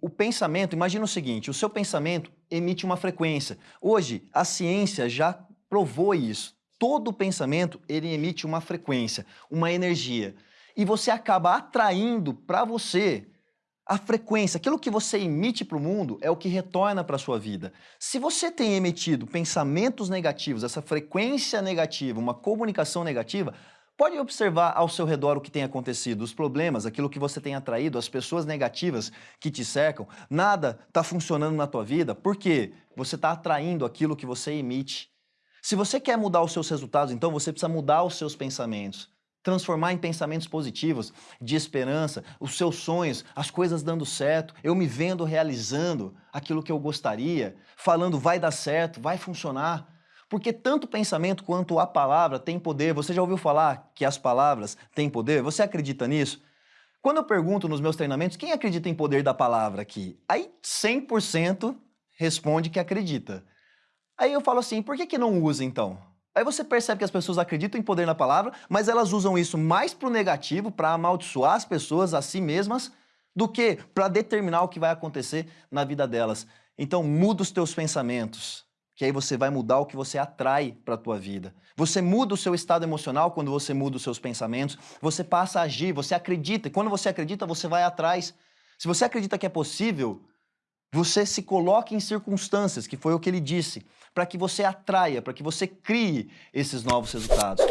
O pensamento, imagina o seguinte, o seu pensamento emite uma frequência. Hoje, a ciência já provou isso. Todo pensamento, ele emite uma frequência, uma energia. E você acaba atraindo para você a frequência, aquilo que você emite para o mundo é o que retorna para a sua vida. Se você tem emitido pensamentos negativos, essa frequência negativa, uma comunicação negativa, pode observar ao seu redor o que tem acontecido, os problemas, aquilo que você tem atraído, as pessoas negativas que te cercam, nada está funcionando na tua vida, porque você está atraindo aquilo que você emite. Se você quer mudar os seus resultados, então você precisa mudar os seus pensamentos transformar em pensamentos positivos, de esperança, os seus sonhos, as coisas dando certo, eu me vendo realizando aquilo que eu gostaria, falando vai dar certo, vai funcionar. Porque tanto o pensamento quanto a palavra tem poder. Você já ouviu falar que as palavras têm poder? Você acredita nisso? Quando eu pergunto nos meus treinamentos, quem acredita em poder da palavra aqui? Aí 100% responde que acredita. Aí eu falo assim, por que, que não usa então? Aí você percebe que as pessoas acreditam em poder na palavra, mas elas usam isso mais para o negativo, para amaldiçoar as pessoas a si mesmas, do que para determinar o que vai acontecer na vida delas. Então muda os teus pensamentos, que aí você vai mudar o que você atrai para a tua vida. Você muda o seu estado emocional quando você muda os seus pensamentos, você passa a agir, você acredita, e quando você acredita, você vai atrás. Se você acredita que é possível, você se coloque em circunstâncias, que foi o que ele disse, para que você atraia, para que você crie esses novos resultados.